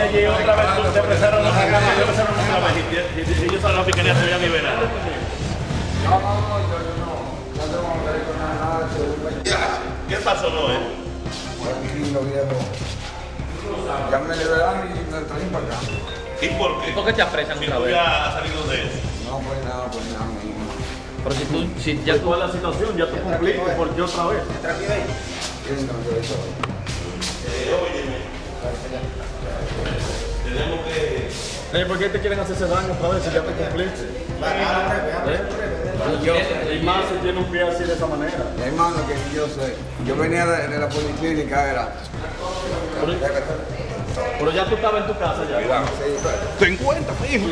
de allí otra vez empezaron empezaron otra y, y, y ellos a la se. No, no, no, yo, yo no. No tengo que con nada de. ¿Qué pasó, Noé? Tranquilo, viejo. Ya me liberaron y me traen para acá. ¿Y por qué? ¿Por qué te apresan Si otra vez? ya has salido de eso. No, pues nada, pues nada, mi hijo. Pero si tú, si Ya ya tú... la situación, ya tú cumpliste, ¿por qué otra vez? ¿Quién no yo eso? Eh, ¿Por qué te quieren hacer ese daño otra vez si ya te cumpliste? ¿Eh? Y yo, Y más si tiene un pie así de esa manera. Mi hermano, que yo sé. Yo venía de, de la policlínica, era. Pero ya tú estabas en tu casa ya. Sí, pero- Ten cuenta, hijo.